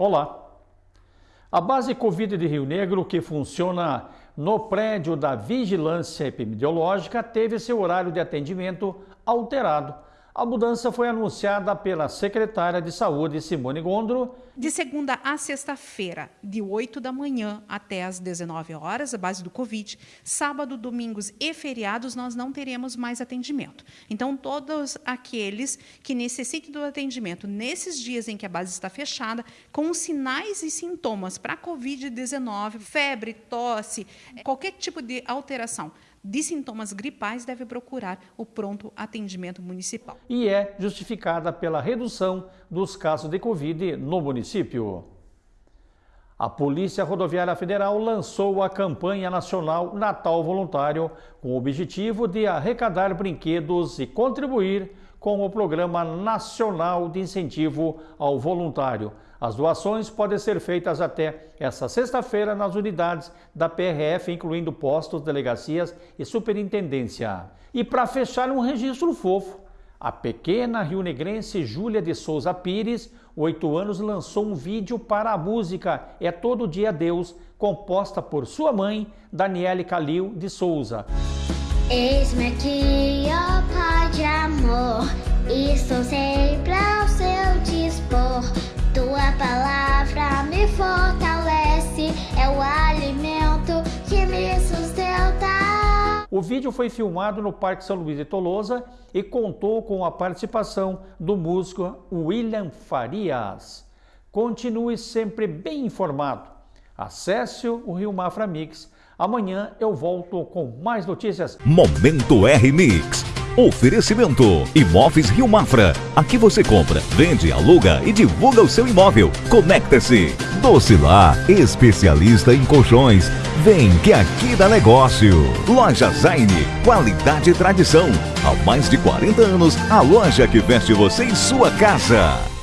Olá! A base Covid de Rio Negro, que funciona no prédio da Vigilância Epidemiológica, teve seu horário de atendimento alterado a mudança foi anunciada pela secretária de Saúde, Simone Gondro. De segunda a sexta-feira, de 8 da manhã até as 19 horas, a base do Covid. Sábado, domingos e feriados, nós não teremos mais atendimento. Então, todos aqueles que necessitem do atendimento nesses dias em que a base está fechada, com sinais e sintomas para Covid-19, febre, tosse, qualquer tipo de alteração, de sintomas gripais deve procurar o pronto atendimento municipal. E é justificada pela redução dos casos de Covid no município. A Polícia Rodoviária Federal lançou a campanha nacional Natal Voluntário com o objetivo de arrecadar brinquedos e contribuir com o Programa Nacional de Incentivo ao Voluntário. As doações podem ser feitas até esta sexta-feira nas unidades da PRF, incluindo postos, delegacias e superintendência. E para fechar um registro fofo, a pequena rio-negrense Júlia de Souza Pires, oito anos, lançou um vídeo para a música É Todo Dia Deus, composta por sua mãe, Daniele Calil de Souza. Eis-me aqui, ó Pai de amor, estou sempre ao seu dispor. Tua palavra me fortalece, é o alimento que me sustenta. O vídeo foi filmado no Parque São Luís de Tolosa e contou com a participação do músico William Farias. Continue sempre bem informado. Acesse o Rio Mafra Mix Amanhã eu volto com mais notícias. Momento R-Mix. Oferecimento Imóveis Rio Mafra. Aqui você compra, vende, aluga e divulga o seu imóvel. Conecta-se. Docilar, especialista em colchões. Vem que aqui dá negócio. Loja Zaine, qualidade e tradição. Há mais de 40 anos, a loja que veste você em sua casa.